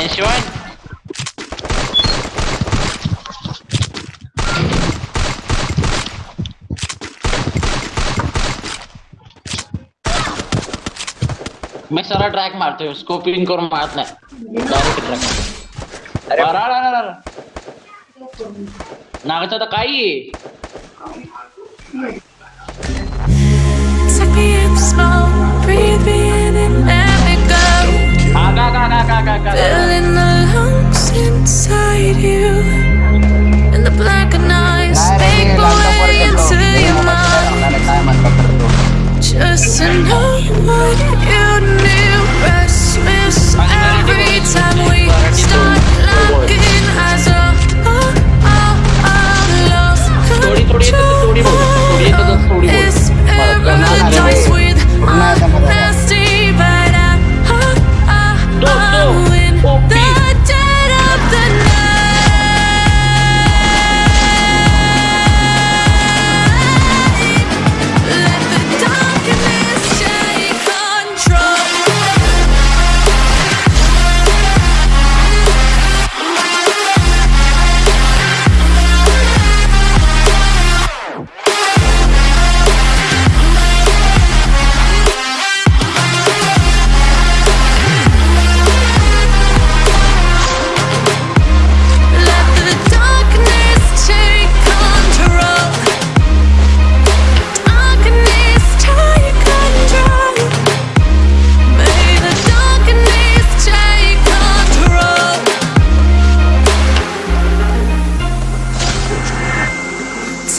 One. मैं सारा track मारते हूँ स्कोपिंग करून मारत नाही डायरेक्ट ट्रॅक अरे अरे अरे अरे नागाचं तर काही आहे Take me in slow, breathe me in and let me go. हा का का का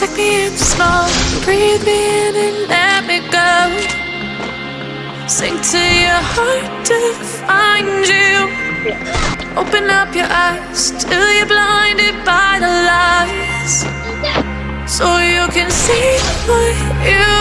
Take me in slow, breathe me in and let me go. Sink to your heart to find you. Open up your eyes till you're blinded by the lies. So you can see what you